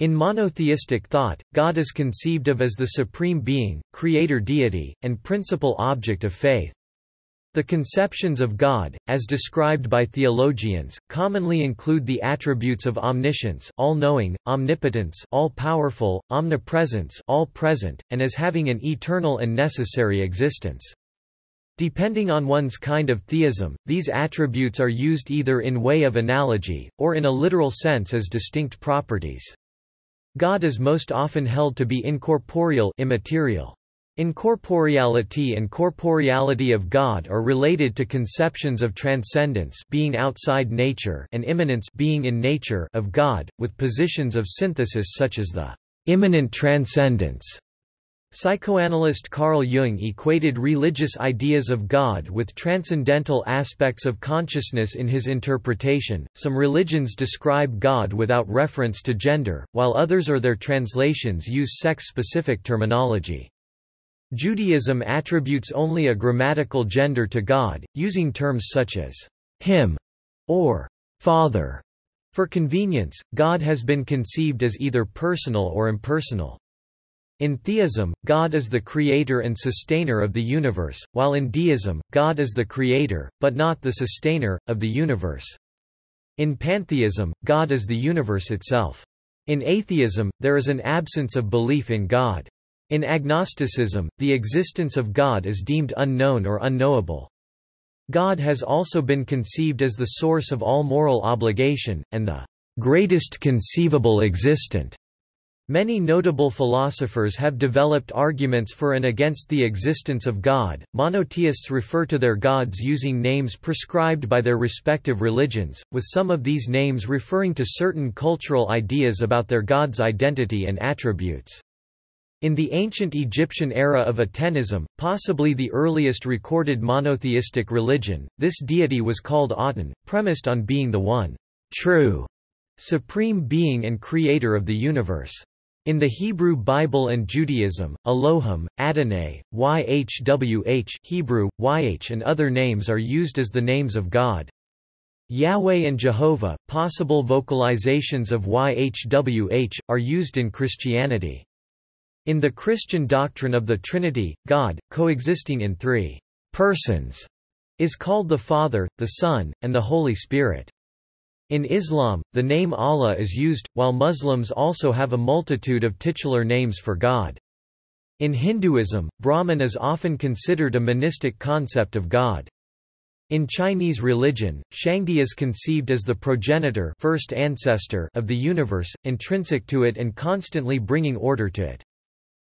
In monotheistic thought, God is conceived of as the supreme being, creator deity, and principal object of faith. The conceptions of God, as described by theologians, commonly include the attributes of omniscience all-knowing, omnipotence all-powerful, omnipresence all-present, and as having an eternal and necessary existence. Depending on one's kind of theism, these attributes are used either in way of analogy, or in a literal sense as distinct properties. God is most often held to be incorporeal immaterial. Incorporeality and corporeality of God are related to conceptions of transcendence being outside nature and immanence being in nature of God, with positions of synthesis such as the immanent transcendence. Psychoanalyst Carl Jung equated religious ideas of God with transcendental aspects of consciousness in his interpretation. Some religions describe God without reference to gender, while others or their translations use sex specific terminology. Judaism attributes only a grammatical gender to God, using terms such as him or father. For convenience, God has been conceived as either personal or impersonal. In theism, God is the creator and sustainer of the universe, while in deism, God is the creator, but not the sustainer, of the universe. In pantheism, God is the universe itself. In atheism, there is an absence of belief in God. In agnosticism, the existence of God is deemed unknown or unknowable. God has also been conceived as the source of all moral obligation, and the greatest conceivable existent. Many notable philosophers have developed arguments for and against the existence of God. Monotheists refer to their gods using names prescribed by their respective religions, with some of these names referring to certain cultural ideas about their god's identity and attributes. In the ancient Egyptian era of Atenism, possibly the earliest recorded monotheistic religion, this deity was called Aten, premised on being the one true supreme being and creator of the universe. In the Hebrew Bible and Judaism, Elohim, Adonai, Yhwh Hebrew, YH and other names are used as the names of God. Yahweh and Jehovah, possible vocalizations of YHWH, are used in Christianity. In the Christian doctrine of the Trinity, God, coexisting in three persons, is called the Father, the Son, and the Holy Spirit. In Islam, the name Allah is used, while Muslims also have a multitude of titular names for God. In Hinduism, Brahman is often considered a monistic concept of God. In Chinese religion, Shangdi is conceived as the progenitor first ancestor of the universe, intrinsic to it and constantly bringing order to it.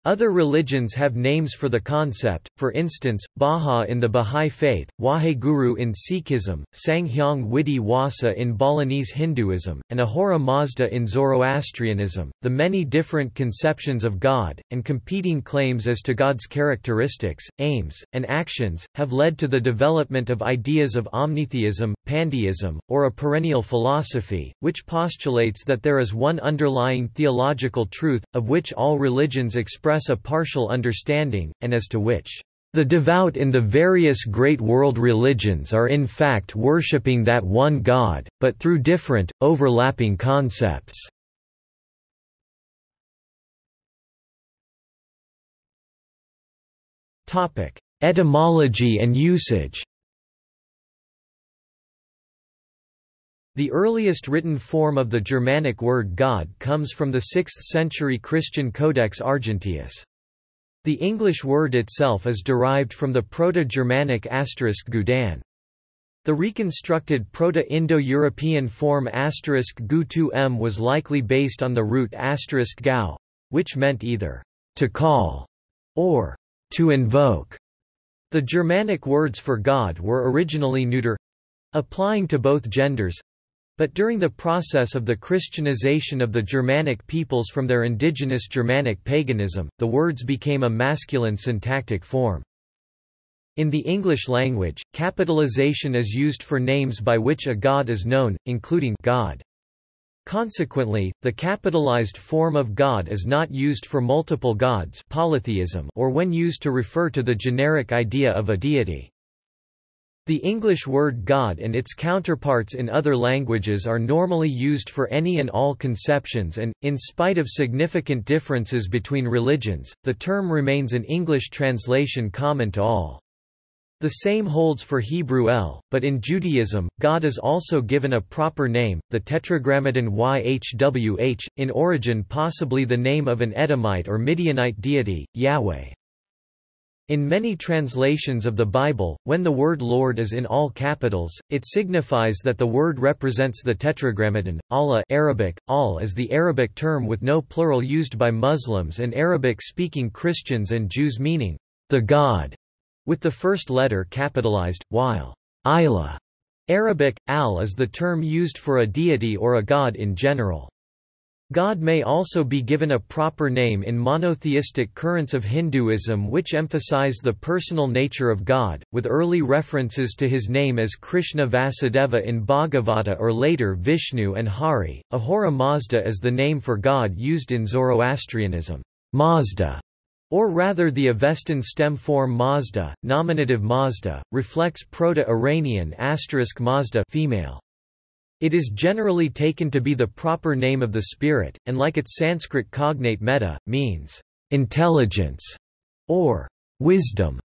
Other religions have names for the concept, for instance, Baha in the Bahá'í Faith, Waheguru in Sikhism, Sanghyang Widi Wasa in Balinese Hinduism, and Ahura Mazda in Zoroastrianism. The many different conceptions of God, and competing claims as to God's characteristics, aims, and actions, have led to the development of ideas of omnitheism, pantheism, or a perennial philosophy, which postulates that there is one underlying theological truth, of which all religions express express a partial understanding, and as to which the devout in the various great world religions are in fact worshipping that one God, but through different, overlapping concepts. Etymology and usage The earliest written form of the Germanic word God comes from the 6th-century Christian Codex Argenteus. The English word itself is derived from the Proto-Germanic asterisk gudan. The reconstructed Proto-Indo-European form asterisk gu2m was likely based on the root asterisk gau, which meant either to call or to invoke. The Germanic words for God were originally neuter applying to both genders but during the process of the Christianization of the Germanic peoples from their indigenous Germanic paganism, the words became a masculine syntactic form. In the English language, capitalization is used for names by which a god is known, including God. Consequently, the capitalized form of God is not used for multiple gods polytheism or when used to refer to the generic idea of a deity. The English word God and its counterparts in other languages are normally used for any and all conceptions and, in spite of significant differences between religions, the term remains an English translation common to all. The same holds for Hebrew El, but in Judaism, God is also given a proper name, the Tetragrammaton Yhwh, in origin possibly the name of an Edomite or Midianite deity, Yahweh. In many translations of the Bible, when the word Lord is in all capitals, it signifies that the word represents the tetragrammaton. Allah Arabic, al is the Arabic term with no plural used by Muslims and Arabic-speaking Christians and Jews meaning, the God, with the first letter capitalized, while Ilah Arabic, al is the term used for a deity or a god in general. God may also be given a proper name in monotheistic currents of Hinduism which emphasize the personal nature of God, with early references to his name as Krishna Vasudeva in Bhagavata or later Vishnu and Hari. Ahura Mazda is the name for God used in Zoroastrianism. Mazda or rather the Avestan stem form Mazda, nominative Mazda, reflects Proto-Iranian asterisk Mazda female. It is generally taken to be the proper name of the spirit, and like its Sanskrit cognate metta, means intelligence or wisdom.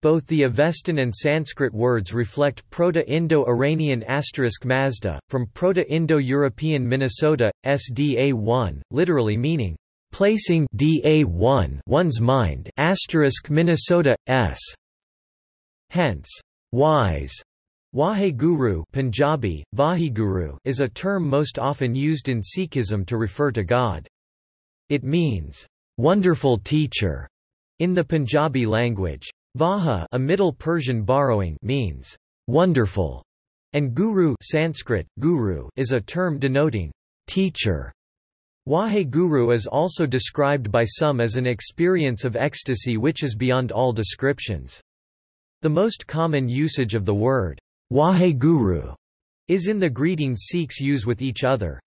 Both the Avestan and Sanskrit words reflect Proto-Indo-Iranian asterisk Mazda, from Proto-Indo-European Minnesota, SDA1, literally meaning, placing DA1 one's mind asterisk Minnesota, S. Hence, wise Waheguru Punjabi, Vaheguru is a term most often used in Sikhism to refer to God. It means, "...wonderful teacher", in the Punjabi language. Vaha a Middle Persian borrowing means, "...wonderful", and Guru Sanskrit, guru is a term denoting, "...teacher". Waheguru is also described by some as an experience of ecstasy which is beyond all descriptions. The most common usage of the word, Waheguru is in the greeting Sikhs use with each other.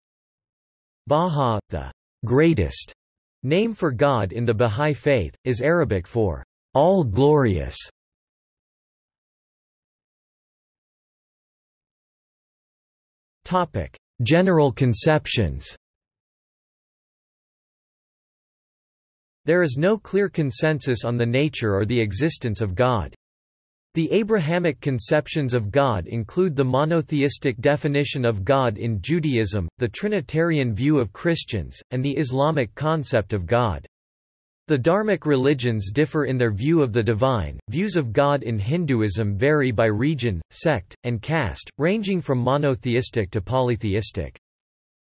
Baha, the greatest name for God in the Bahá'í Faith, is Arabic for all glorious. Topic: General conceptions. There is no clear consensus on the nature or the existence of God. The Abrahamic conceptions of God include the monotheistic definition of God in Judaism, the Trinitarian view of Christians, and the Islamic concept of God. The Dharmic religions differ in their view of the divine. Views of God in Hinduism vary by region, sect, and caste, ranging from monotheistic to polytheistic.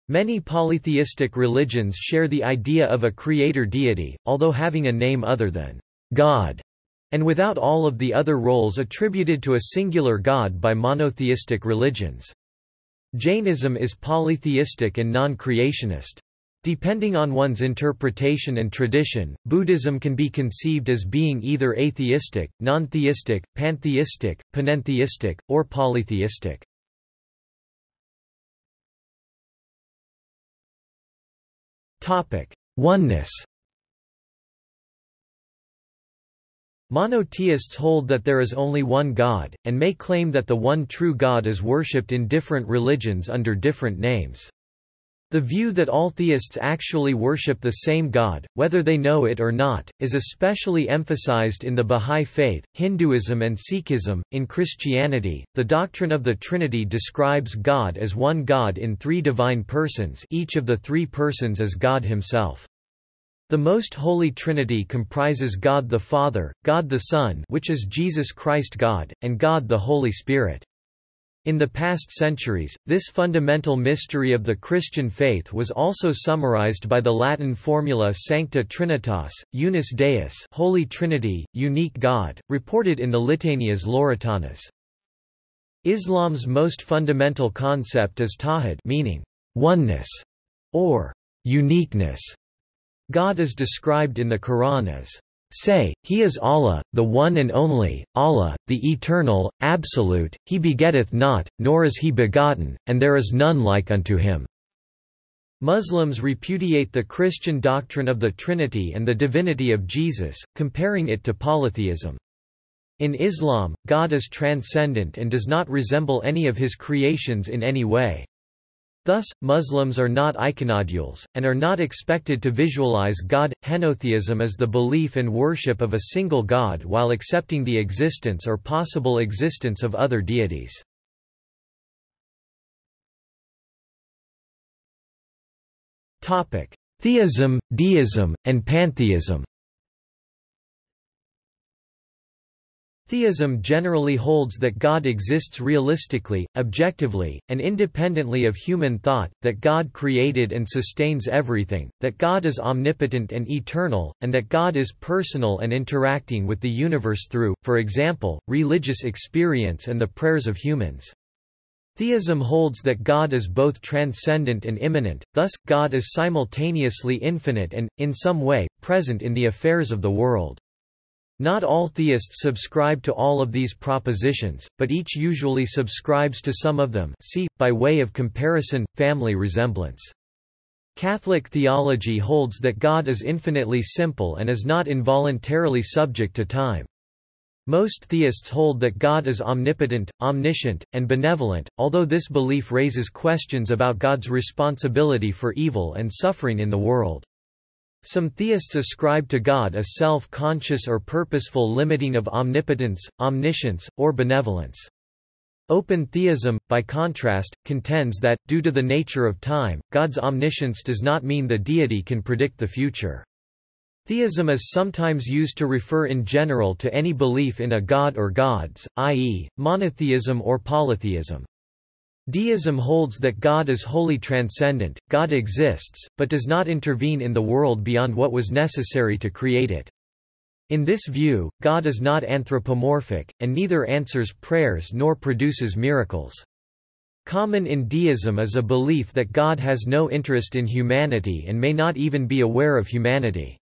Many polytheistic religions share the idea of a creator deity, although having a name other than God and without all of the other roles attributed to a singular god by monotheistic religions. Jainism is polytheistic and non-creationist. Depending on one's interpretation and tradition, Buddhism can be conceived as being either atheistic, non-theistic, pantheistic, panentheistic, or polytheistic. Oneness Monotheists hold that there is only one God, and may claim that the one true God is worshipped in different religions under different names. The view that all theists actually worship the same God, whether they know it or not, is especially emphasized in the Bahá'í Faith, Hinduism and Sikhism. In Christianity, the doctrine of the Trinity describes God as one God in three divine persons each of the three persons is God himself. The Most Holy Trinity comprises God the Father, God the Son which is Jesus Christ God, and God the Holy Spirit. In the past centuries, this fundamental mystery of the Christian faith was also summarized by the Latin formula Sancta Trinitas, Unus Deus Holy Trinity, Unique God, reported in the Litanias Lauretanas. Islam's most fundamental concept is tawhid meaning oneness or uniqueness. God is described in the Quran as Say, He is Allah, the One and Only, Allah, the Eternal, Absolute, He begetteth not, nor is He begotten, and there is none like unto Him." Muslims repudiate the Christian doctrine of the Trinity and the divinity of Jesus, comparing it to polytheism. In Islam, God is transcendent and does not resemble any of his creations in any way. Thus, Muslims are not iconodules, and are not expected to visualize God. Henotheism is the belief and worship of a single God while accepting the existence or possible existence of other deities. Theism, deism, and pantheism Theism generally holds that God exists realistically, objectively, and independently of human thought, that God created and sustains everything, that God is omnipotent and eternal, and that God is personal and interacting with the universe through, for example, religious experience and the prayers of humans. Theism holds that God is both transcendent and immanent, thus, God is simultaneously infinite and, in some way, present in the affairs of the world. Not all theists subscribe to all of these propositions, but each usually subscribes to some of them see, by way of comparison, family resemblance. Catholic theology holds that God is infinitely simple and is not involuntarily subject to time. Most theists hold that God is omnipotent, omniscient, and benevolent, although this belief raises questions about God's responsibility for evil and suffering in the world. Some theists ascribe to God a self-conscious or purposeful limiting of omnipotence, omniscience, or benevolence. Open theism, by contrast, contends that, due to the nature of time, God's omniscience does not mean the deity can predict the future. Theism is sometimes used to refer in general to any belief in a god or gods, i.e., monotheism or polytheism. Deism holds that God is wholly transcendent, God exists, but does not intervene in the world beyond what was necessary to create it. In this view, God is not anthropomorphic, and neither answers prayers nor produces miracles. Common in deism is a belief that God has no interest in humanity and may not even be aware of humanity.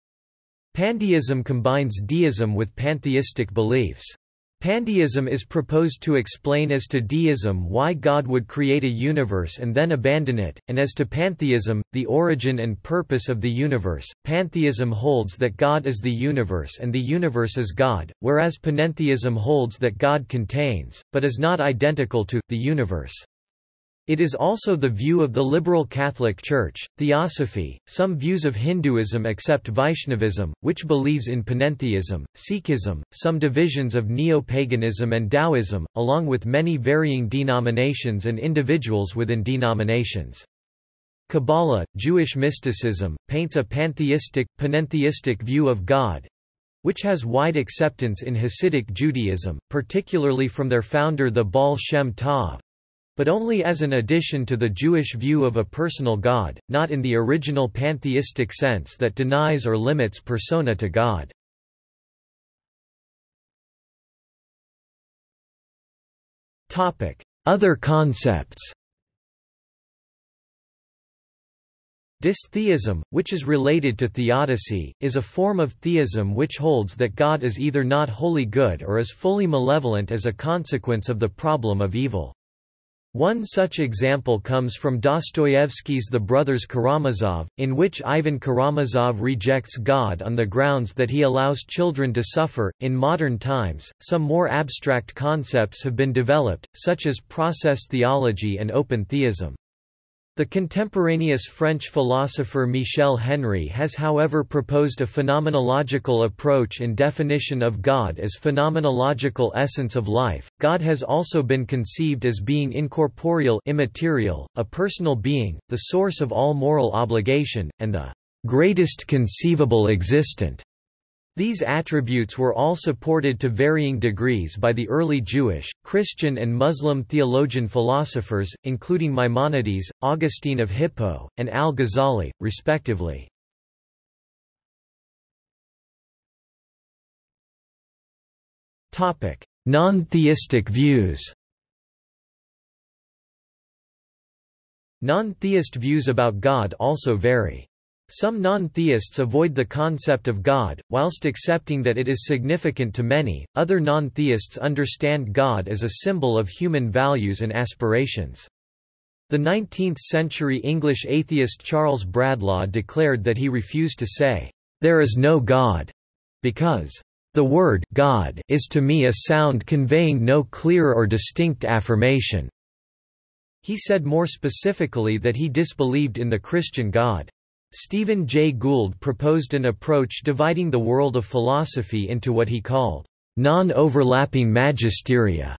Pandeism combines deism with pantheistic beliefs. Pandeism is proposed to explain as to deism why God would create a universe and then abandon it, and as to pantheism, the origin and purpose of the universe. Pantheism holds that God is the universe and the universe is God, whereas panentheism holds that God contains, but is not identical to, the universe. It is also the view of the liberal Catholic Church, Theosophy. Some views of Hinduism accept Vaishnavism, which believes in panentheism, Sikhism, some divisions of neo-paganism and Taoism, along with many varying denominations and individuals within denominations. Kabbalah, Jewish mysticism, paints a pantheistic, panentheistic view of God, which has wide acceptance in Hasidic Judaism, particularly from their founder the Baal Shem Tov, but only as an addition to the Jewish view of a personal God, not in the original pantheistic sense that denies or limits persona to God. Other concepts Dystheism, which is related to theodicy, is a form of theism which holds that God is either not wholly good or is fully malevolent as a consequence of the problem of evil. One such example comes from Dostoevsky's The Brothers Karamazov, in which Ivan Karamazov rejects God on the grounds that he allows children to suffer. In modern times, some more abstract concepts have been developed, such as process theology and open theism. The contemporaneous French philosopher Michel Henry has however proposed a phenomenological approach in definition of God as phenomenological essence of life. God has also been conceived as being incorporeal immaterial, a personal being, the source of all moral obligation, and the greatest conceivable existent. These attributes were all supported to varying degrees by the early Jewish, Christian and Muslim theologian philosophers, including Maimonides, Augustine of Hippo, and al-Ghazali, respectively. Non-theistic views Non-theist views about God also vary. Some non-theists avoid the concept of God, whilst accepting that it is significant to many, other non-theists understand God as a symbol of human values and aspirations. The 19th-century English atheist Charles Bradlaugh declared that he refused to say, "'There is no God' because The word God is to me a sound conveying no clear or distinct affirmation. He said more specifically that he disbelieved in the Christian God. Stephen Jay Gould proposed an approach dividing the world of philosophy into what he called non-overlapping magisteria,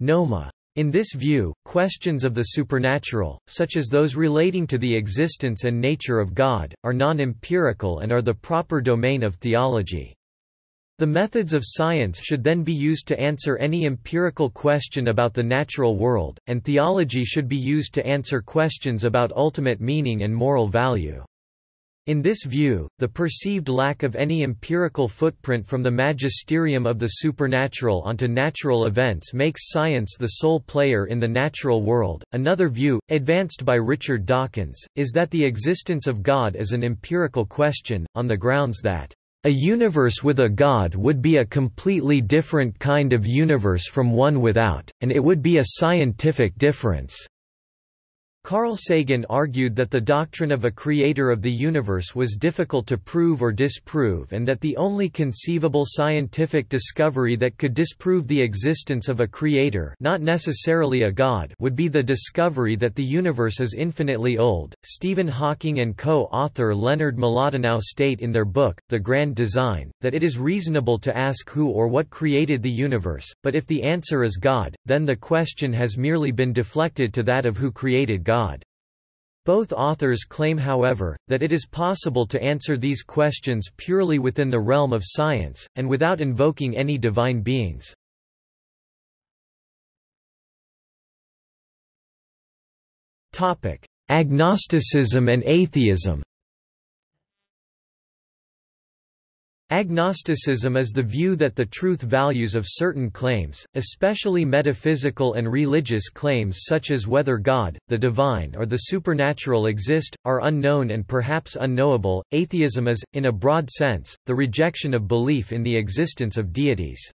noma. In this view, questions of the supernatural, such as those relating to the existence and nature of God, are non-empirical and are the proper domain of theology. The methods of science should then be used to answer any empirical question about the natural world, and theology should be used to answer questions about ultimate meaning and moral value. In this view, the perceived lack of any empirical footprint from the magisterium of the supernatural onto natural events makes science the sole player in the natural world. Another view, advanced by Richard Dawkins, is that the existence of God is an empirical question, on the grounds that a universe with a god would be a completely different kind of universe from one without, and it would be a scientific difference. Carl Sagan argued that the doctrine of a creator of the universe was difficult to prove or disprove and that the only conceivable scientific discovery that could disprove the existence of a creator not necessarily a god would be the discovery that the universe is infinitely old. Stephen Hawking and co-author Leonard Mlodinow state in their book, The Grand Design, that it is reasonable to ask who or what created the universe, but if the answer is God, then the question has merely been deflected to that of who created God. God. Both authors claim however, that it is possible to answer these questions purely within the realm of science, and without invoking any divine beings. Agnosticism and atheism Agnosticism is the view that the truth values of certain claims, especially metaphysical and religious claims such as whether God, the divine or the supernatural exist, are unknown and perhaps unknowable. Atheism is, in a broad sense, the rejection of belief in the existence of deities.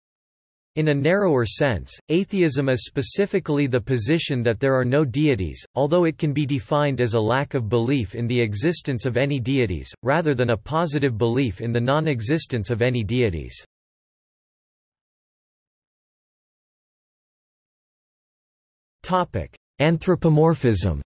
In a narrower sense, atheism is specifically the position that there are no deities, although it can be defined as a lack of belief in the existence of any deities, rather than a positive belief in the non-existence of any deities. Anthropomorphism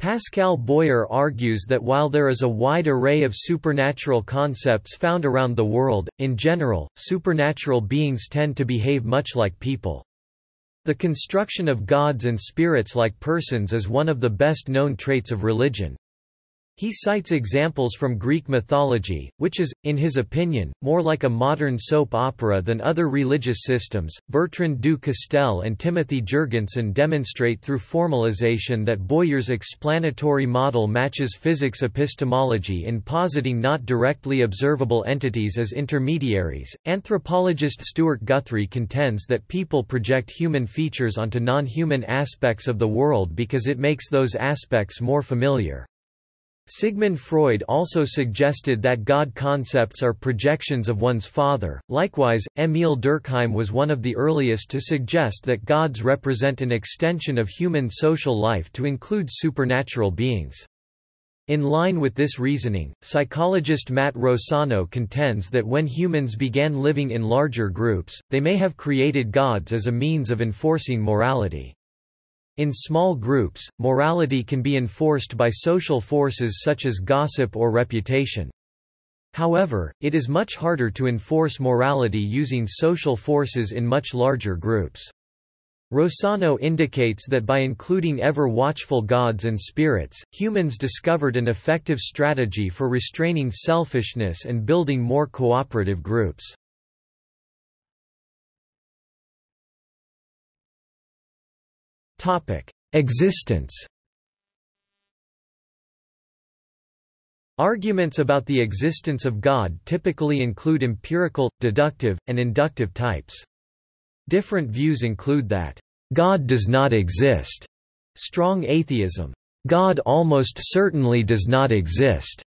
Pascal Boyer argues that while there is a wide array of supernatural concepts found around the world, in general, supernatural beings tend to behave much like people. The construction of gods and spirits like persons is one of the best known traits of religion. He cites examples from Greek mythology, which is, in his opinion, more like a modern soap opera than other religious systems. Bertrand du Castel and Timothy Jurgensen demonstrate through formalization that Boyer's explanatory model matches physics epistemology in positing not directly observable entities as intermediaries. Anthropologist Stewart Guthrie contends that people project human features onto non human aspects of the world because it makes those aspects more familiar. Sigmund Freud also suggested that God concepts are projections of one's father. Likewise, Émile Durkheim was one of the earliest to suggest that gods represent an extension of human social life to include supernatural beings. In line with this reasoning, psychologist Matt Rossano contends that when humans began living in larger groups, they may have created gods as a means of enforcing morality. In small groups, morality can be enforced by social forces such as gossip or reputation. However, it is much harder to enforce morality using social forces in much larger groups. Rossano indicates that by including ever-watchful gods and spirits, humans discovered an effective strategy for restraining selfishness and building more cooperative groups. Topic: Existence. Arguments about the existence of God typically include empirical, deductive, and inductive types. Different views include that God does not exist, strong atheism, God almost certainly does not exist,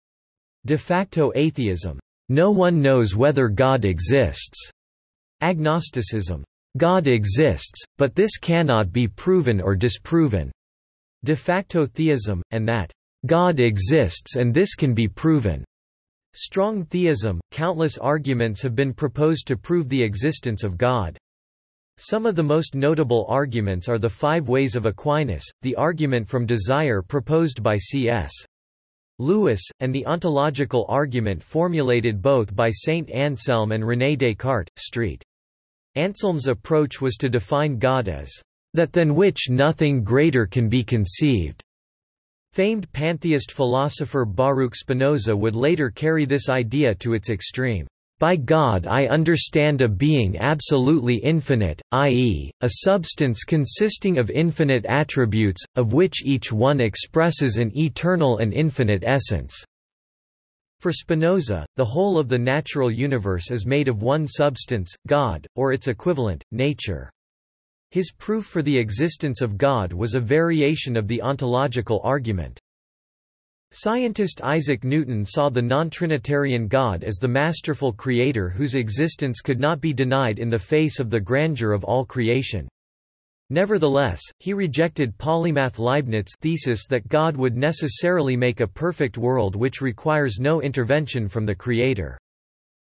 de facto atheism, no one knows whether God exists, agnosticism, God exists, but this cannot be proven or disproven. De facto theism, and that God exists and this can be proven. Strong theism – Countless arguments have been proposed to prove the existence of God. Some of the most notable arguments are the Five Ways of Aquinas, the argument from desire proposed by C.S. Lewis, and the ontological argument formulated both by Saint Anselm and René Descartes. St. Anselm's approach was to define God as that than which nothing greater can be conceived. Famed pantheist philosopher Baruch Spinoza would later carry this idea to its extreme. By God I understand a being absolutely infinite, i.e., a substance consisting of infinite attributes, of which each one expresses an eternal and infinite essence." For Spinoza, the whole of the natural universe is made of one substance, God, or its equivalent, nature. His proof for the existence of God was a variation of the ontological argument. Scientist Isaac Newton saw the non-Trinitarian God as the masterful creator whose existence could not be denied in the face of the grandeur of all creation. Nevertheless, he rejected polymath Leibniz's thesis that God would necessarily make a perfect world which requires no intervention from the Creator.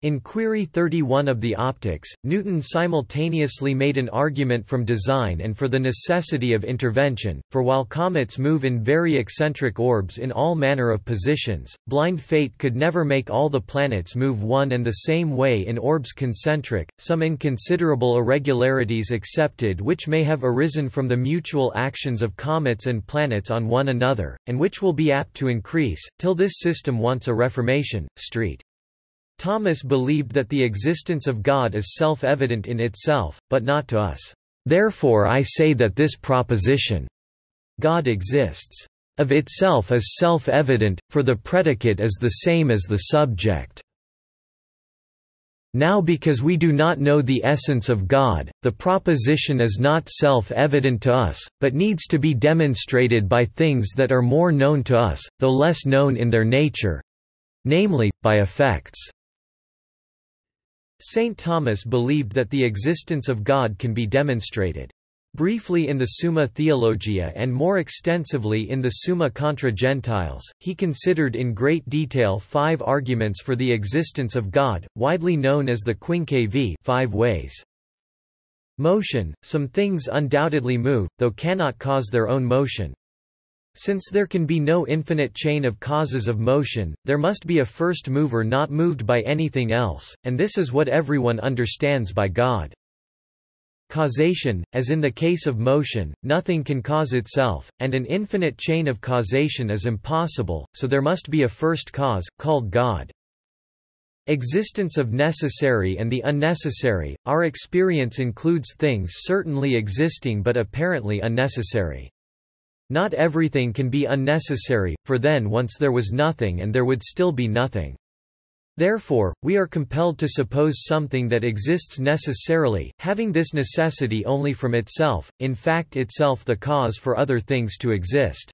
In Query 31 of the Optics, Newton simultaneously made an argument from design and for the necessity of intervention, for while comets move in very eccentric orbs in all manner of positions, blind fate could never make all the planets move one and the same way in orbs concentric, some inconsiderable irregularities excepted which may have arisen from the mutual actions of comets and planets on one another, and which will be apt to increase, till this system wants a reformation. Street. Thomas believed that the existence of God is self-evident in itself, but not to us. Therefore I say that this proposition, God exists, of itself is self-evident, for the predicate is the same as the subject. Now because we do not know the essence of God, the proposition is not self-evident to us, but needs to be demonstrated by things that are more known to us, though less known in their nature—namely, by effects. St. Thomas believed that the existence of God can be demonstrated. Briefly in the Summa Theologia and more extensively in the Summa contra Gentiles, he considered in great detail five arguments for the existence of God, widely known as the Quinque v five ways. Motion – Some things undoubtedly move, though cannot cause their own motion. Since there can be no infinite chain of causes of motion, there must be a first mover not moved by anything else, and this is what everyone understands by God. Causation, as in the case of motion, nothing can cause itself, and an infinite chain of causation is impossible, so there must be a first cause, called God. Existence of necessary and the unnecessary, our experience includes things certainly existing but apparently unnecessary. Not everything can be unnecessary, for then once there was nothing and there would still be nothing. Therefore, we are compelled to suppose something that exists necessarily, having this necessity only from itself, in fact itself the cause for other things to exist.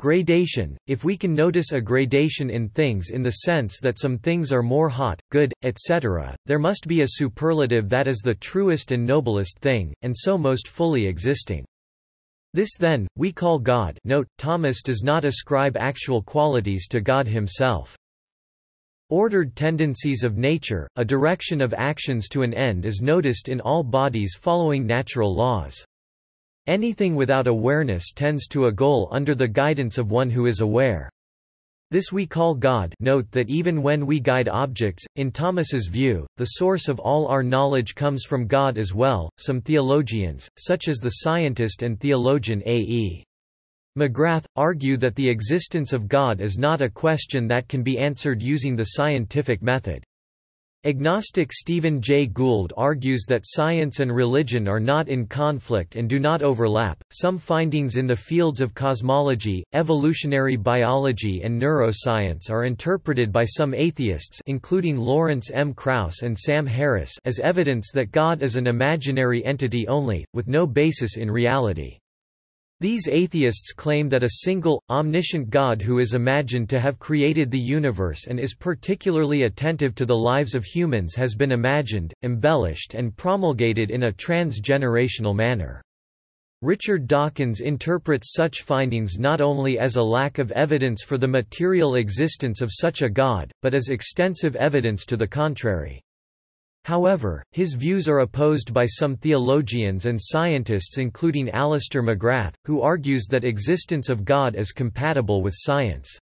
Gradation – If we can notice a gradation in things in the sense that some things are more hot, good, etc., there must be a superlative that is the truest and noblest thing, and so most fully existing. This then, we call God note, Thomas does not ascribe actual qualities to God himself. Ordered tendencies of nature, a direction of actions to an end is noticed in all bodies following natural laws. Anything without awareness tends to a goal under the guidance of one who is aware. This we call God note that even when we guide objects, in Thomas's view, the source of all our knowledge comes from God as well. Some theologians, such as the scientist and theologian A.E. McGrath, argue that the existence of God is not a question that can be answered using the scientific method. Agnostic Stephen Jay Gould argues that science and religion are not in conflict and do not overlap. Some findings in the fields of cosmology, evolutionary biology, and neuroscience are interpreted by some atheists, including Lawrence M. Krauss and Sam Harris, as evidence that God is an imaginary entity only, with no basis in reality. These atheists claim that a single, omniscient God who is imagined to have created the universe and is particularly attentive to the lives of humans has been imagined, embellished and promulgated in a transgenerational manner. Richard Dawkins interprets such findings not only as a lack of evidence for the material existence of such a God, but as extensive evidence to the contrary. However, his views are opposed by some theologians and scientists including Alister McGrath, who argues that existence of God is compatible with science.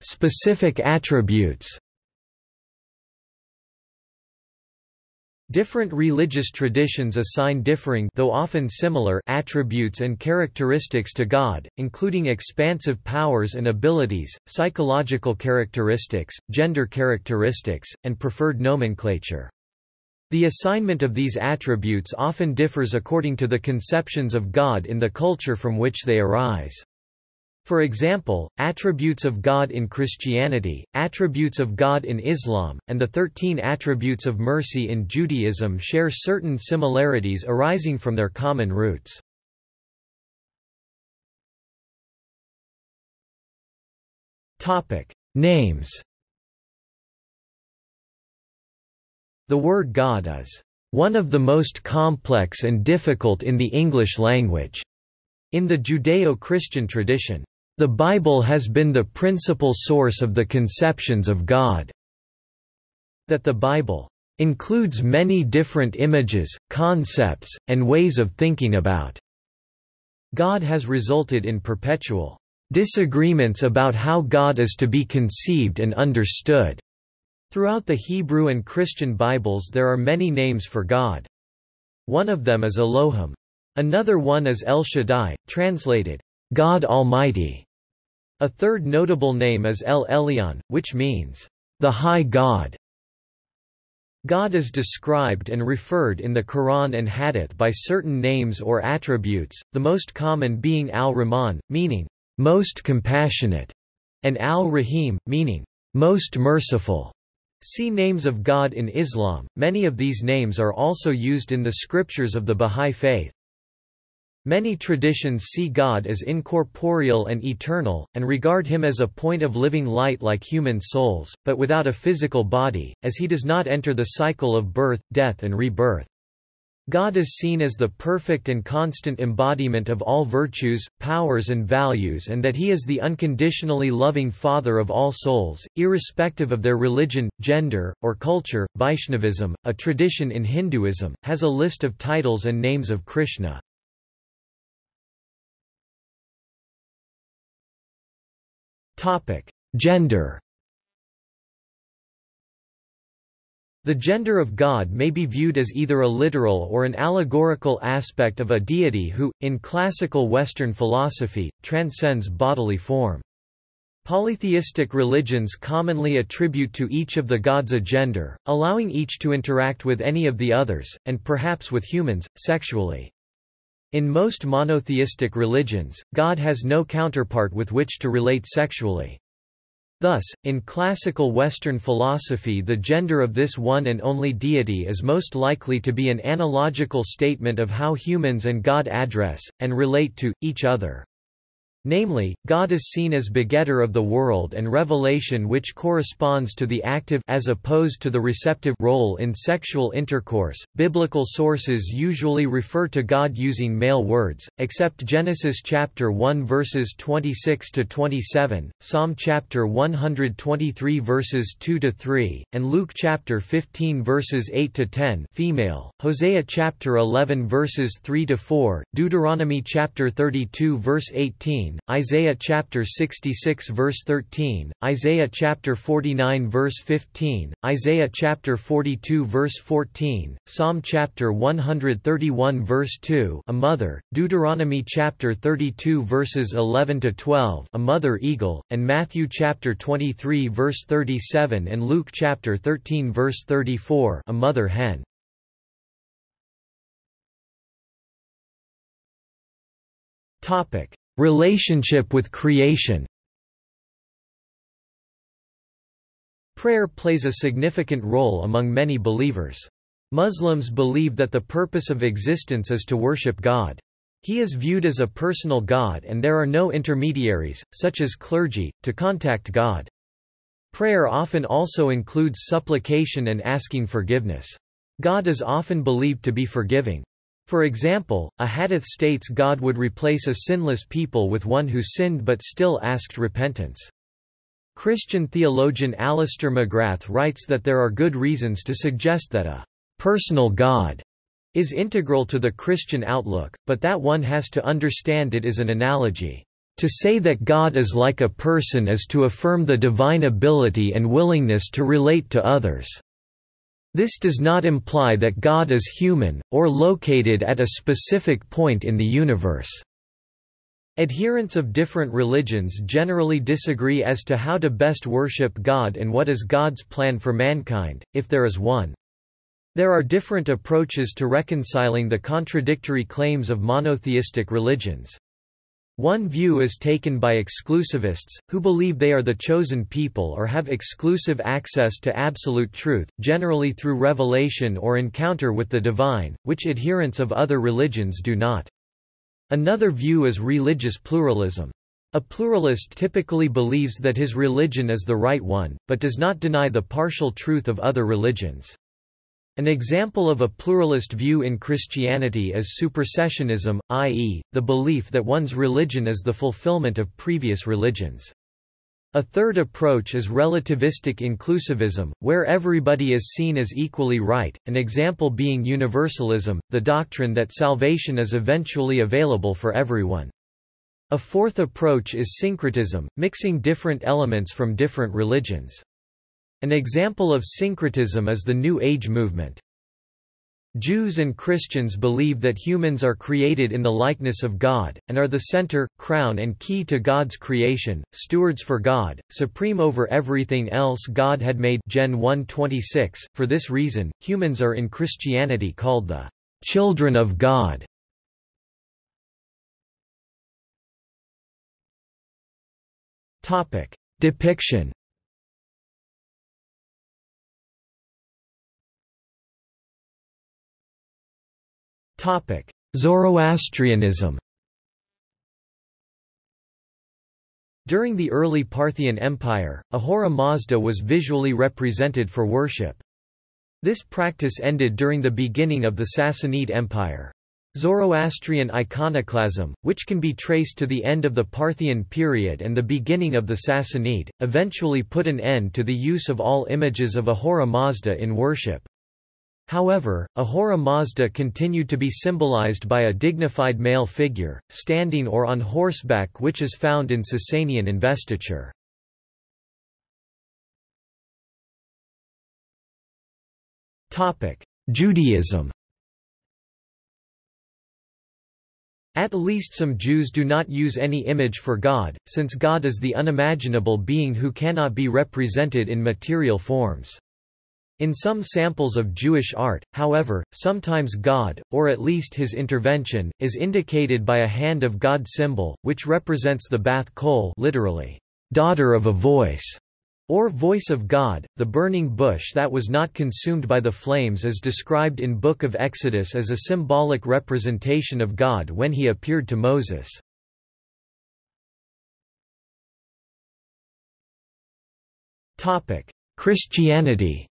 Specific attributes Different religious traditions assign differing though often similar attributes and characteristics to God, including expansive powers and abilities, psychological characteristics, gender characteristics, and preferred nomenclature. The assignment of these attributes often differs according to the conceptions of God in the culture from which they arise. For example, attributes of God in Christianity, attributes of God in Islam, and the thirteen attributes of mercy in Judaism share certain similarities arising from their common roots. Names The word God is one of the most complex and difficult in the English language. In the Judeo-Christian tradition, the Bible has been the principal source of the conceptions of God. That the Bible includes many different images, concepts, and ways of thinking about God has resulted in perpetual disagreements about how God is to be conceived and understood. Throughout the Hebrew and Christian Bibles there are many names for God. One of them is Elohim. Another one is El Shaddai, translated, God Almighty. A third notable name is El Elyon, which means, the High God. God is described and referred in the Quran and Hadith by certain names or attributes, the most common being Al-Rahman, meaning, most compassionate, and Al-Rahim, meaning, most merciful. See names of God in Islam. Many of these names are also used in the scriptures of the Bahá'í Faith. Many traditions see God as incorporeal and eternal, and regard him as a point of living light like human souls, but without a physical body, as he does not enter the cycle of birth, death and rebirth. God is seen as the perfect and constant embodiment of all virtues, powers and values and that he is the unconditionally loving Father of all souls, irrespective of their religion, gender, or culture. Vaishnavism, a tradition in Hinduism, has a list of titles and names of Krishna. Topic: Gender. The gender of God may be viewed as either a literal or an allegorical aspect of a deity who, in classical Western philosophy, transcends bodily form. Polytheistic religions commonly attribute to each of the gods a gender, allowing each to interact with any of the others, and perhaps with humans, sexually. In most monotheistic religions, God has no counterpart with which to relate sexually. Thus, in classical Western philosophy the gender of this one and only deity is most likely to be an analogical statement of how humans and God address, and relate to, each other. Namely, God is seen as begetter of the world and revelation which corresponds to the active as opposed to the receptive role in sexual intercourse. Biblical sources usually refer to God using male words, except Genesis chapter 1 verses 26 to 27, Psalm chapter 123 verses 2 to 3, and Luke chapter 15 verses 8 to 10, female, Hosea chapter 11 verses 3 to 4, Deuteronomy chapter 32 verse 18, Isaiah chapter 66 verse 13, Isaiah chapter 49 verse 15, Isaiah chapter 42 verse 14, Psalm chapter 131 verse 2, a mother, Deuteronomy chapter 32 verses 11 to 12, a mother eagle, and Matthew chapter 23 verse 37 and Luke chapter 13 verse 34, a mother hen. Topic Relationship with creation Prayer plays a significant role among many believers. Muslims believe that the purpose of existence is to worship God. He is viewed as a personal God and there are no intermediaries, such as clergy, to contact God. Prayer often also includes supplication and asking forgiveness. God is often believed to be forgiving. For example, a hadith states God would replace a sinless people with one who sinned but still asked repentance. Christian theologian Alister McGrath writes that there are good reasons to suggest that a personal God is integral to the Christian outlook, but that one has to understand it is an analogy. To say that God is like a person is to affirm the divine ability and willingness to relate to others. This does not imply that God is human, or located at a specific point in the universe. Adherents of different religions generally disagree as to how to best worship God and what is God's plan for mankind, if there is one. There are different approaches to reconciling the contradictory claims of monotheistic religions. One view is taken by exclusivists, who believe they are the chosen people or have exclusive access to absolute truth, generally through revelation or encounter with the divine, which adherents of other religions do not. Another view is religious pluralism. A pluralist typically believes that his religion is the right one, but does not deny the partial truth of other religions. An example of a pluralist view in Christianity is supersessionism, i.e., the belief that one's religion is the fulfillment of previous religions. A third approach is relativistic inclusivism, where everybody is seen as equally right, an example being universalism, the doctrine that salvation is eventually available for everyone. A fourth approach is syncretism, mixing different elements from different religions. An example of syncretism is the New Age movement. Jews and Christians believe that humans are created in the likeness of God, and are the center, crown and key to God's creation, stewards for God, supreme over everything else God had made Gen 1:26. For this reason, humans are in Christianity called the children of God. Depiction Zoroastrianism During the early Parthian Empire, Ahura Mazda was visually represented for worship. This practice ended during the beginning of the Sassanid Empire. Zoroastrian iconoclasm, which can be traced to the end of the Parthian period and the beginning of the Sassanid, eventually put an end to the use of all images of Ahura Mazda in worship. However, Ahura Mazda continued to be symbolized by a dignified male figure, standing or on horseback which is found in Sasanian investiture. Judaism At least some Jews do not use any image for God, since God is the unimaginable being who cannot be represented in material forms. In some samples of Jewish art, however, sometimes God, or at least his intervention, is indicated by a hand of God symbol, which represents the Bath Kol literally, daughter of a voice, or voice of God, the burning bush that was not consumed by the flames is described in Book of Exodus as a symbolic representation of God when he appeared to Moses. Christianity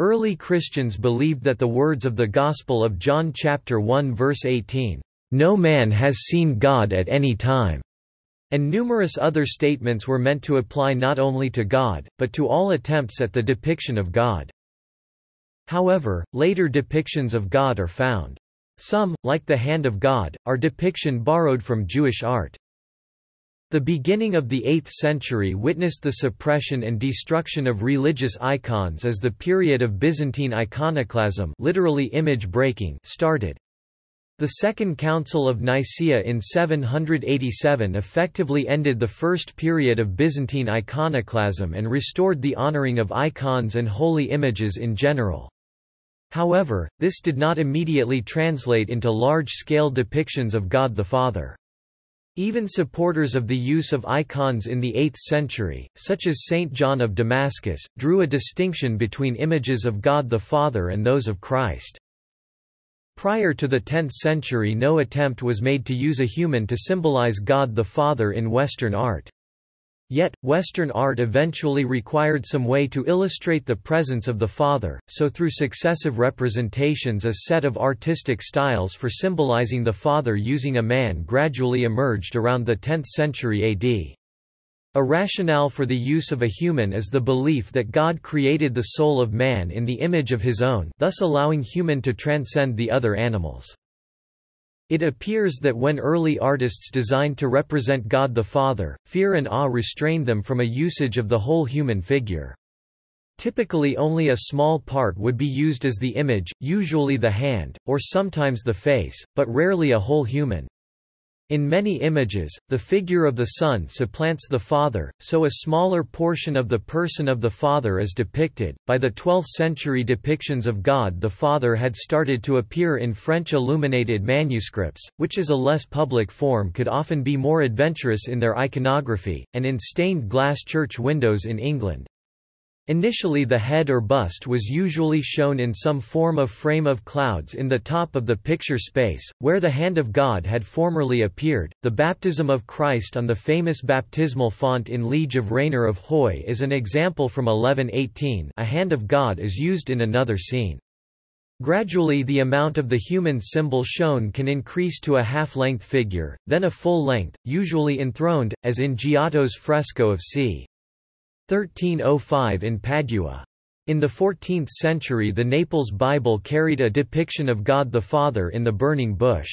Early Christians believed that the words of the Gospel of John chapter 1 verse 18, "No man has seen God at any time." And numerous other statements were meant to apply not only to God, but to all attempts at the depiction of God. However, later depictions of God are found. Some, like the Hand of God, are depiction borrowed from Jewish art. The beginning of the 8th century witnessed the suppression and destruction of religious icons as the period of Byzantine iconoclasm literally image breaking started. The Second Council of Nicaea in 787 effectively ended the first period of Byzantine iconoclasm and restored the honoring of icons and holy images in general. However, this did not immediately translate into large-scale depictions of God the Father. Even supporters of the use of icons in the 8th century, such as Saint John of Damascus, drew a distinction between images of God the Father and those of Christ. Prior to the 10th century no attempt was made to use a human to symbolize God the Father in Western art. Yet, Western art eventually required some way to illustrate the presence of the Father, so through successive representations a set of artistic styles for symbolizing the Father using a man gradually emerged around the 10th century AD. A rationale for the use of a human is the belief that God created the soul of man in the image of his own thus allowing human to transcend the other animals. It appears that when early artists designed to represent God the Father, fear and awe restrained them from a usage of the whole human figure. Typically only a small part would be used as the image, usually the hand, or sometimes the face, but rarely a whole human. In many images, the figure of the Son supplants the Father, so a smaller portion of the person of the Father is depicted. By the 12th century, depictions of God the Father had started to appear in French illuminated manuscripts, which as a less public form could often be more adventurous in their iconography, and in stained glass church windows in England. Initially the head or bust was usually shown in some form of frame of clouds in the top of the picture space, where the hand of God had formerly appeared. The baptism of Christ on the famous baptismal font in Liege of Rainer of Huy is an example from 1118 a hand of God is used in another scene. Gradually the amount of the human symbol shown can increase to a half-length figure, then a full length, usually enthroned, as in Giotto's fresco of c. 1305 in Padua. In the 14th century the Naples Bible carried a depiction of God the Father in the burning bush.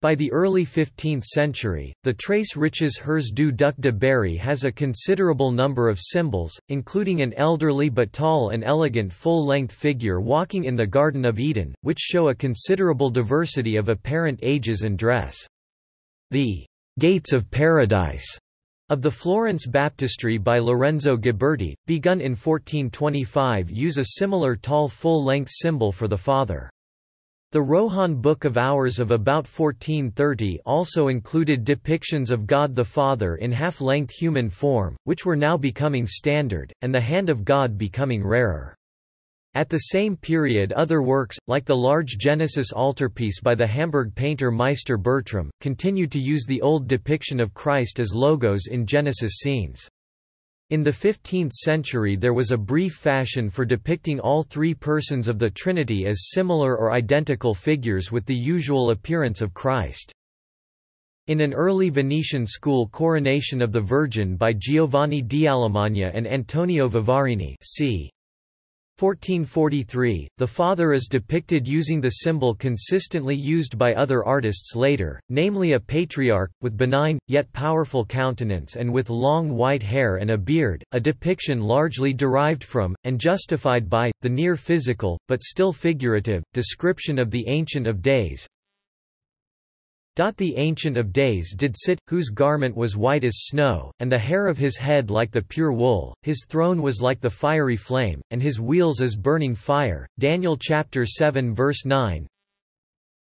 By the early 15th century, the Tres Riches Heures du Duc de Berry has a considerable number of symbols, including an elderly but tall and elegant full-length figure walking in the Garden of Eden, which show a considerable diversity of apparent ages and dress. The Gates of Paradise of the Florence Baptistry by Lorenzo Ghiberti, begun in 1425 use a similar tall full-length symbol for the Father. The Rohan Book of Hours of about 1430 also included depictions of God the Father in half-length human form, which were now becoming standard, and the hand of God becoming rarer. At the same period other works, like the large Genesis altarpiece by the Hamburg painter Meister Bertram, continued to use the old depiction of Christ as logos in Genesis scenes. In the 15th century there was a brief fashion for depicting all three persons of the Trinity as similar or identical figures with the usual appearance of Christ. In an early Venetian school coronation of the Virgin by Giovanni Alemagna and Antonio Vivarini c. 1443, the Father is depicted using the symbol consistently used by other artists later, namely a patriarch, with benign, yet powerful countenance and with long white hair and a beard, a depiction largely derived from, and justified by, the near-physical, but still figurative, description of the Ancient of Days, the Ancient of Days did sit, whose garment was white as snow, and the hair of his head like the pure wool, his throne was like the fiery flame, and his wheels as burning fire. Daniel chapter 7 verse 9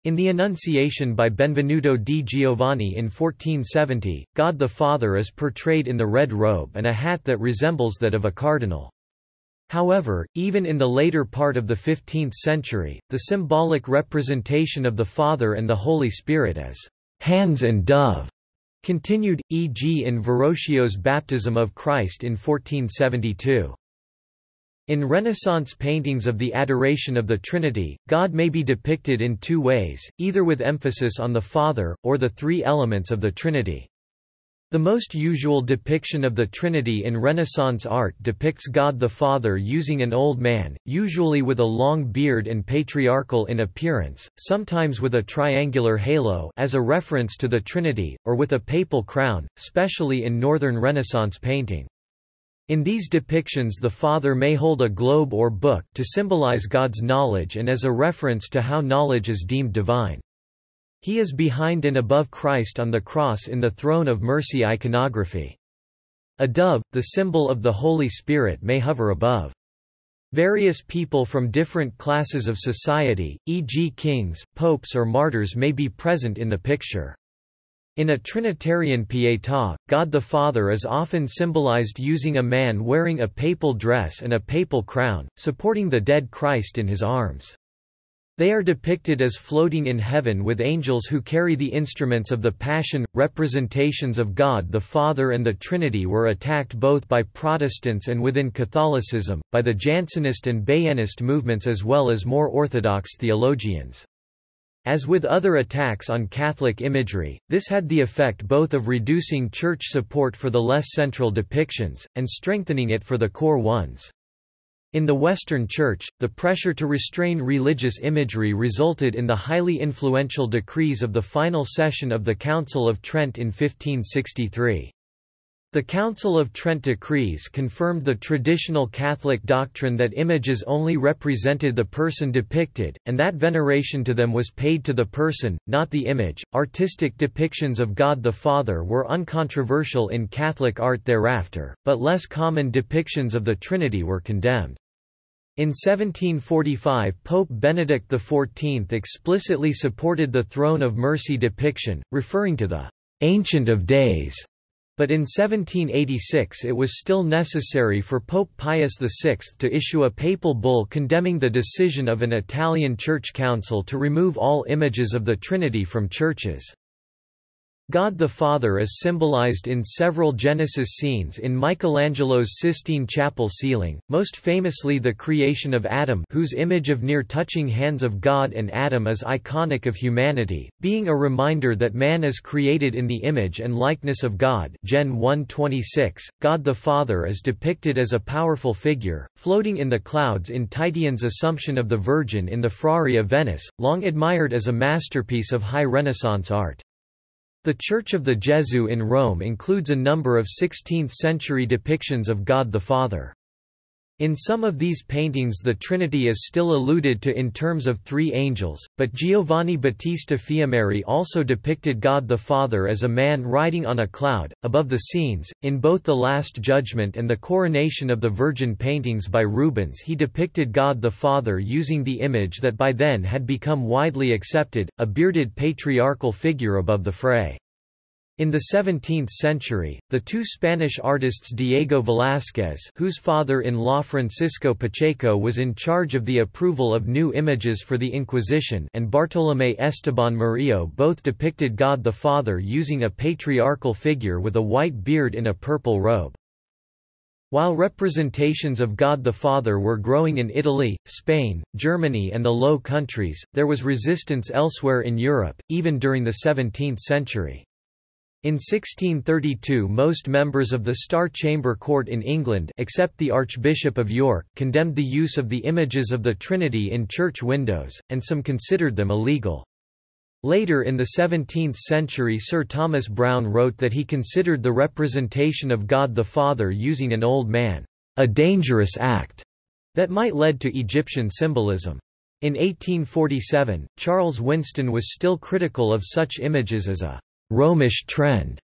In the Annunciation by Benvenuto di Giovanni in 1470, God the Father is portrayed in the red robe and a hat that resembles that of a cardinal. However, even in the later part of the 15th century, the symbolic representation of the Father and the Holy Spirit as hands and dove continued, e.g. in Verrocchio's Baptism of Christ in 1472. In Renaissance paintings of the Adoration of the Trinity, God may be depicted in two ways, either with emphasis on the Father, or the three elements of the Trinity. The most usual depiction of the Trinity in Renaissance art depicts God the Father using an old man, usually with a long beard and patriarchal in appearance, sometimes with a triangular halo as a reference to the Trinity, or with a papal crown, especially in Northern Renaissance painting. In these depictions the Father may hold a globe or book to symbolize God's knowledge and as a reference to how knowledge is deemed divine. He is behind and above Christ on the cross in the Throne of Mercy iconography. A dove, the symbol of the Holy Spirit may hover above. Various people from different classes of society, e.g. kings, popes or martyrs may be present in the picture. In a Trinitarian Pietà, God the Father is often symbolized using a man wearing a papal dress and a papal crown, supporting the dead Christ in his arms. They are depicted as floating in heaven with angels who carry the instruments of the Passion. Representations of God the Father and the Trinity were attacked both by Protestants and within Catholicism, by the Jansenist and Baianist movements as well as more orthodox theologians. As with other attacks on Catholic imagery, this had the effect both of reducing church support for the less central depictions, and strengthening it for the core ones. In the Western Church, the pressure to restrain religious imagery resulted in the highly influential decrees of the final session of the Council of Trent in 1563. The Council of Trent decrees confirmed the traditional Catholic doctrine that images only represented the person depicted, and that veneration to them was paid to the person, not the image. Artistic depictions of God the Father were uncontroversial in Catholic art thereafter, but less common depictions of the Trinity were condemned. In 1745 Pope Benedict XIV explicitly supported the Throne of Mercy depiction, referring to the «Ancient of Days», but in 1786 it was still necessary for Pope Pius VI to issue a papal bull condemning the decision of an Italian Church Council to remove all images of the Trinity from churches. God the Father is symbolized in several Genesis scenes in Michelangelo's Sistine Chapel ceiling, most famously the creation of Adam whose image of near-touching hands of God and Adam is iconic of humanity, being a reminder that man is created in the image and likeness of God Gen 1:26. God the Father is depicted as a powerful figure, floating in the clouds in Titian's Assumption of the Virgin in the Frari of Venice, long admired as a masterpiece of high Renaissance art. The Church of the Gesù in Rome includes a number of 16th-century depictions of God the Father. In some of these paintings the Trinity is still alluded to in terms of three angels, but Giovanni Battista Fiammeri also depicted God the Father as a man riding on a cloud, above the scenes. In both the Last Judgment and the Coronation of the Virgin paintings by Rubens he depicted God the Father using the image that by then had become widely accepted, a bearded patriarchal figure above the fray. In the 17th century, the two Spanish artists Diego Velázquez whose father-in-law Francisco Pacheco was in charge of the approval of new images for the Inquisition and Bartolomé Esteban Murillo both depicted God the Father using a patriarchal figure with a white beard in a purple robe. While representations of God the Father were growing in Italy, Spain, Germany and the Low Countries, there was resistance elsewhere in Europe, even during the 17th century. In 1632 most members of the Star Chamber Court in England except the Archbishop of York condemned the use of the images of the Trinity in church windows, and some considered them illegal. Later in the 17th century Sir Thomas Browne wrote that he considered the representation of God the Father using an old man, "...a dangerous act," that might lead to Egyptian symbolism. In 1847, Charles Winston was still critical of such images as a Romish trend,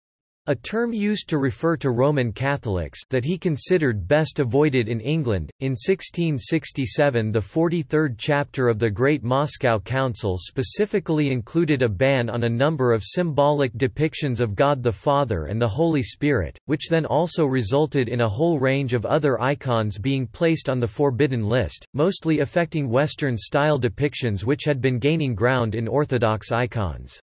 a term used to refer to Roman Catholics that he considered best avoided in England. In 1667, the 43rd chapter of the Great Moscow Council specifically included a ban on a number of symbolic depictions of God the Father and the Holy Spirit, which then also resulted in a whole range of other icons being placed on the forbidden list, mostly affecting Western-style depictions which had been gaining ground in Orthodox icons.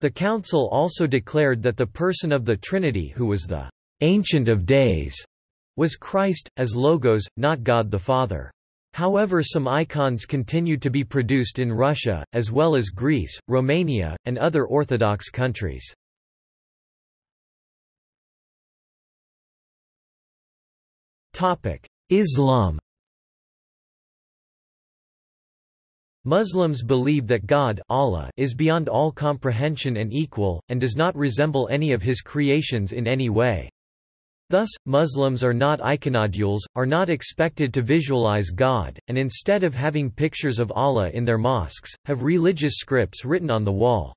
The Council also declared that the person of the Trinity who was the Ancient of Days was Christ, as logos, not God the Father. However some icons continued to be produced in Russia, as well as Greece, Romania, and other Orthodox countries. Islam Muslims believe that God Allah is beyond all comprehension and equal, and does not resemble any of his creations in any way. Thus, Muslims are not iconodules, are not expected to visualize God, and instead of having pictures of Allah in their mosques, have religious scripts written on the wall.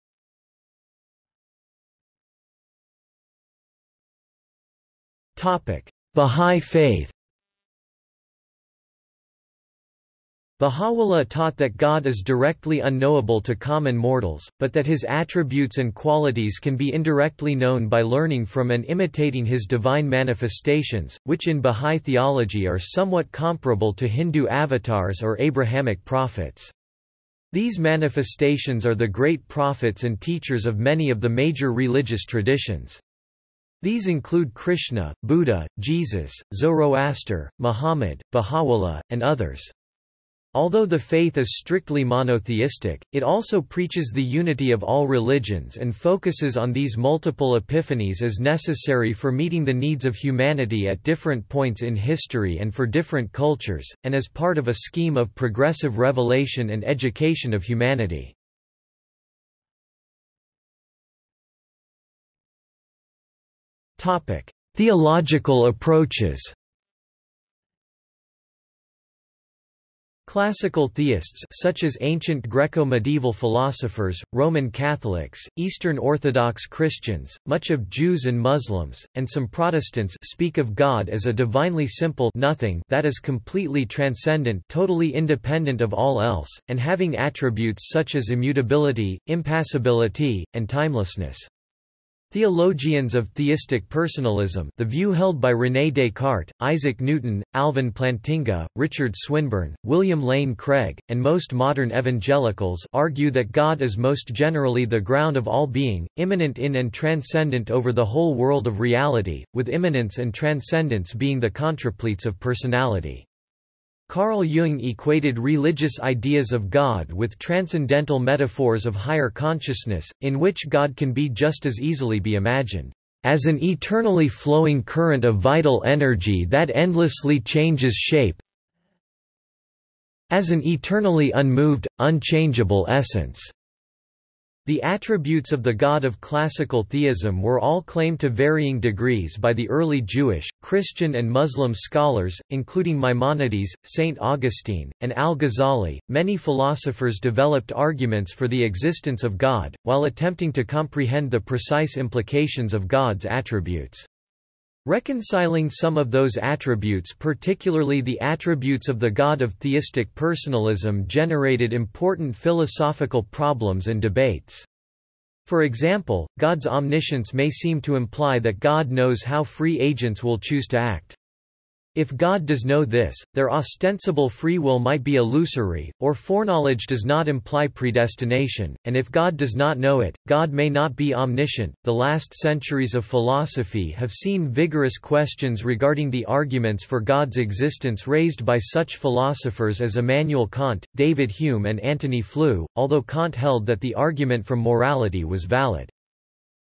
Bahá'í Faith Baha'u'llah taught that God is directly unknowable to common mortals, but that his attributes and qualities can be indirectly known by learning from and imitating his divine manifestations, which in Baha'i theology are somewhat comparable to Hindu avatars or Abrahamic prophets. These manifestations are the great prophets and teachers of many of the major religious traditions. These include Krishna, Buddha, Jesus, Zoroaster, Muhammad, Baha'u'llah, and others. Although the faith is strictly monotheistic, it also preaches the unity of all religions and focuses on these multiple epiphanies as necessary for meeting the needs of humanity at different points in history and for different cultures, and as part of a scheme of progressive revelation and education of humanity. Theological approaches Classical theists such as ancient Greco-medieval philosophers, Roman Catholics, Eastern Orthodox Christians, much of Jews and Muslims, and some Protestants speak of God as a divinely simple nothing that is completely transcendent totally independent of all else, and having attributes such as immutability, impassibility, and timelessness. Theologians of theistic personalism the view held by René Descartes, Isaac Newton, Alvin Plantinga, Richard Swinburne, William Lane Craig, and most modern evangelicals argue that God is most generally the ground of all being, immanent in and transcendent over the whole world of reality, with immanence and transcendence being the contrapletes of personality. Carl Jung equated religious ideas of God with transcendental metaphors of higher consciousness, in which God can be just as easily be imagined as an eternally flowing current of vital energy that endlessly changes shape as an eternally unmoved, unchangeable essence. The attributes of the god of classical theism were all claimed to varying degrees by the early Jewish, Christian and Muslim scholars, including Maimonides, Saint Augustine, and al-Ghazali. Many philosophers developed arguments for the existence of God, while attempting to comprehend the precise implications of God's attributes. Reconciling some of those attributes particularly the attributes of the God of theistic personalism generated important philosophical problems and debates. For example, God's omniscience may seem to imply that God knows how free agents will choose to act. If God does know this, their ostensible free will might be illusory, or foreknowledge does not imply predestination, and if God does not know it, God may not be omniscient. The last centuries of philosophy have seen vigorous questions regarding the arguments for God's existence raised by such philosophers as Immanuel Kant, David Hume, and Antony Flew, although Kant held that the argument from morality was valid.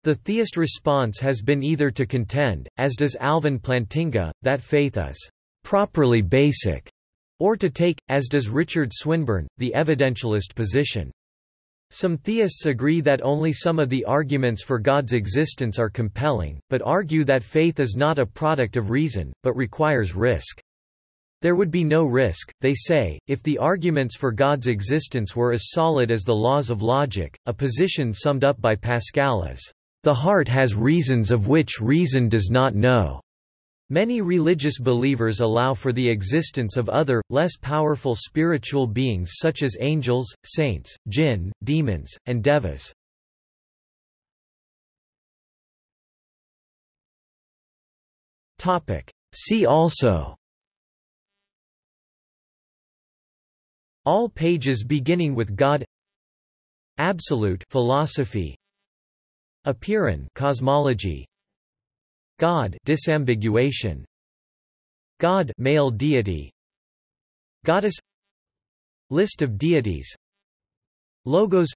The theist response has been either to contend, as does Alvin Plantinga, that faith is properly basic, or to take, as does Richard Swinburne, the evidentialist position. Some theists agree that only some of the arguments for God's existence are compelling, but argue that faith is not a product of reason, but requires risk. There would be no risk, they say, if the arguments for God's existence were as solid as the laws of logic, a position summed up by Pascal as the heart has reasons of which reason does not know. Many religious believers allow for the existence of other, less powerful spiritual beings such as angels, saints, jinn, demons, and devas. See also All pages beginning with God Absolute philosophy Apeiron cosmology God disambiguation God male deity Goddess List of deities Logos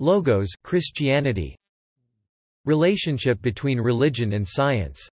Logos Christianity Relationship between religion and science